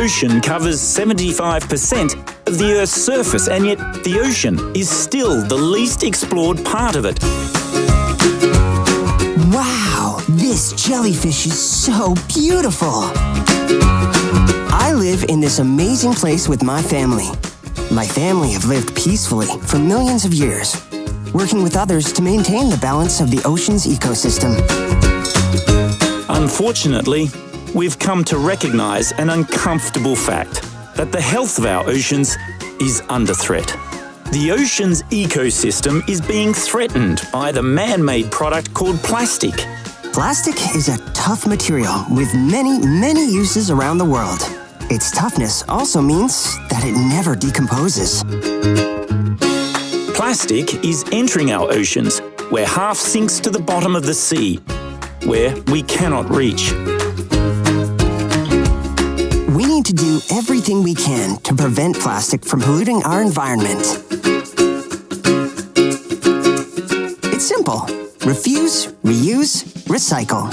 ocean covers 75% of the Earth's surface, and yet the ocean is still the least explored part of it. Wow, this jellyfish is so beautiful. I live in this amazing place with my family. My family have lived peacefully for millions of years, working with others to maintain the balance of the ocean's ecosystem. Unfortunately, we've come to recognize an uncomfortable fact that the health of our oceans is under threat. The ocean's ecosystem is being threatened by the man made product called plastic. Plastic is a tough material with many, many uses around the world. Its toughness also means that it never decomposes. Plastic is entering our oceans, where half sinks to the bottom of the sea, where we cannot reach. To do everything we can to prevent plastic from polluting our environment. It's simple. Refuse, reuse, recycle.